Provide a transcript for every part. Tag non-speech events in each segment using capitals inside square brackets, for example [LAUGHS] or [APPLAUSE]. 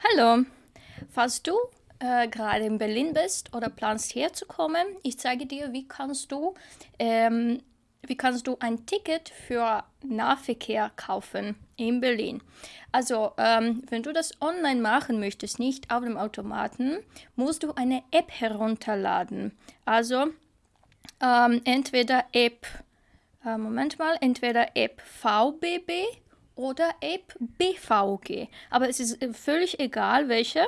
Hallo, falls du äh, gerade in Berlin bist oder planst herzukommen, ich zeige dir, wie kannst du, ähm, wie kannst du ein Ticket für Nahverkehr kaufen in Berlin. Also, ähm, wenn du das online machen möchtest, nicht auf dem Automaten, musst du eine App herunterladen. Also, ähm, entweder App, äh, Moment mal, entweder App VBB oder Ape BVG. Aber es ist äh, völlig egal, welche.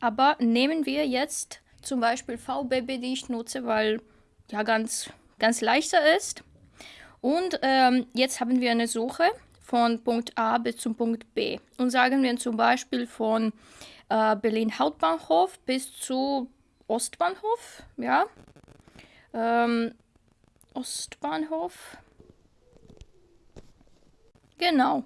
Aber nehmen wir jetzt zum Beispiel VBB, die ich nutze, weil ja ganz, ganz leichter ist. Und ähm, jetzt haben wir eine Suche von Punkt A bis zum Punkt B. Und sagen wir zum Beispiel von äh, Berlin Hauptbahnhof bis zu Ostbahnhof. Ja. Ähm, Ostbahnhof. Genau.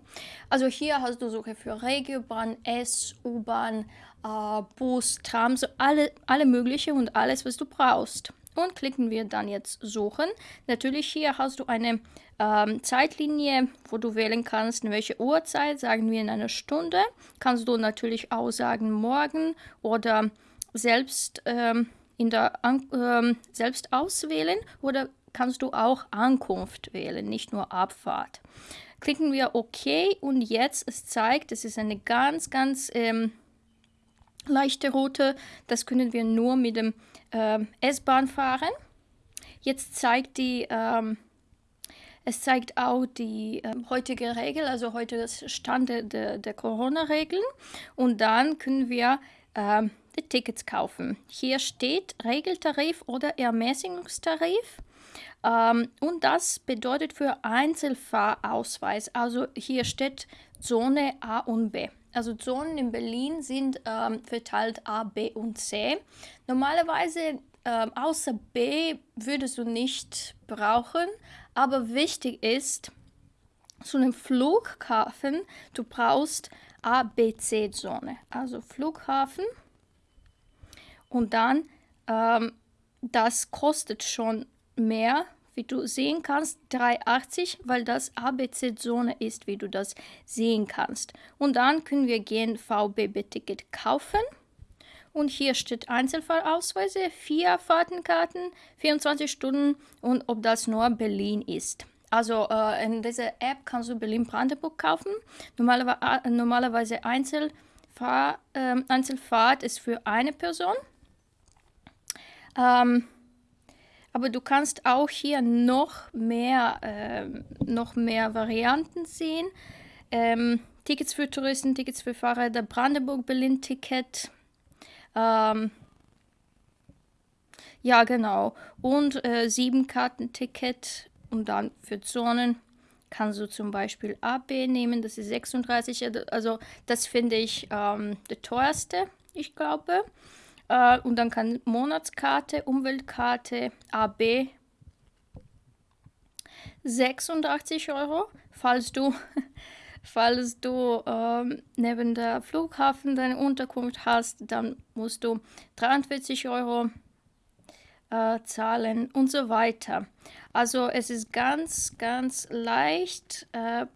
Also hier hast du Suche für Regiobahn, S, U-Bahn, äh, Bus, Tram, so alle, alle mögliche und alles, was du brauchst. Und klicken wir dann jetzt Suchen. Natürlich hier hast du eine ähm, Zeitlinie, wo du wählen kannst, in welche Uhrzeit, sagen wir in einer Stunde. Kannst du natürlich auch sagen morgen oder selbst, ähm, in der ähm, selbst auswählen oder kannst du auch Ankunft wählen, nicht nur Abfahrt klicken wir OK und jetzt es zeigt, es ist eine ganz, ganz ähm, leichte Route. Das können wir nur mit dem äh, S-Bahn fahren. Jetzt zeigt die, ähm, es zeigt auch die äh, heutige Regel, also heute das Stand der, der Corona-Regeln. Und dann können wir äh, die Tickets kaufen. Hier steht Regeltarif oder Ermäßigungstarif. Ähm, und das bedeutet für Einzelfahrausweis, also hier steht Zone A und B. Also Zonen in Berlin sind ähm, verteilt A, B und C. Normalerweise ähm, außer B würdest du nicht brauchen, aber wichtig ist, zu einem Flughafen, du brauchst A, B, C Zone. Also Flughafen und dann, ähm, das kostet schon mehr, wie du sehen kannst, 3,80, weil das ABC-Zone ist, wie du das sehen kannst. Und dann können wir gehen VBB-Ticket kaufen. Und hier steht Einzelfallausweise, vier Fahrtenkarten, 24 Stunden und ob das nur Berlin ist. Also äh, in dieser App kannst du Berlin-Brandenburg kaufen. Normalerweise, äh, normalerweise Einzelfahr, äh, Einzelfahrt ist für eine Person. Ähm, aber du kannst auch hier noch mehr, äh, noch mehr Varianten sehen. Ähm, Tickets für Touristen, Tickets für Fahrräder, Brandenburg-Berlin-Ticket. Ähm, ja, genau. Und äh, sieben Karten-Ticket und dann für Zonen kannst du zum Beispiel AB nehmen, das ist 36, also das finde ich ähm, der teuerste, ich glaube. Äh, und dann kann Monatskarte, Umweltkarte, AB 86 Euro. Falls du, [LAUGHS] falls du ähm, neben der Flughafen deine Unterkunft hast, dann musst du 43 Euro äh, zahlen und so weiter. Also es ist ganz, ganz leicht. Äh,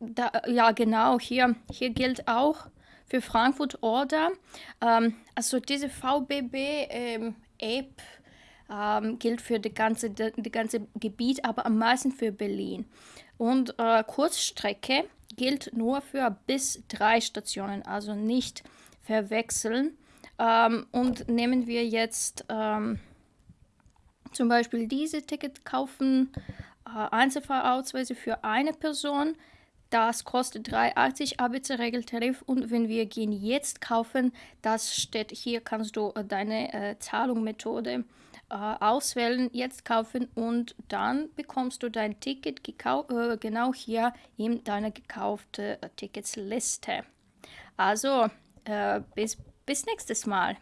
da, ja, genau, hier, hier gilt auch für Frankfurt Oder. Ähm, also diese VBB-App ähm, ähm, gilt für die ganze, die, ganze Gebiet, aber am meisten für Berlin. Und äh, Kurzstrecke gilt nur für bis drei Stationen, also nicht verwechseln. Ähm, und nehmen wir jetzt ähm, zum Beispiel diese Ticket kaufen, äh, Einzelfahrausweise für eine Person, das kostet 3,80 ABC-Regeltarif und wenn wir gehen jetzt kaufen, das steht hier, kannst du äh, deine äh, Zahlungsmethode äh, auswählen, jetzt kaufen und dann bekommst du dein Ticket äh, genau hier in deiner gekauften äh, Ticketsliste. Also, äh, bis, bis nächstes Mal.